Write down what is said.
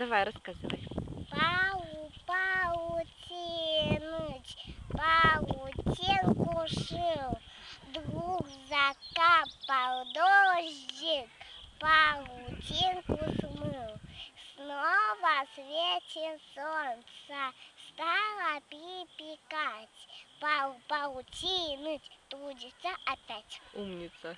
Давай, рассказывай. Пау, паутиныч, паутинку шил, двух закапал дождик, паутинку смыл. Снова светит солнце, стало припекать, Пау, паутиныч трудится опять. Умница.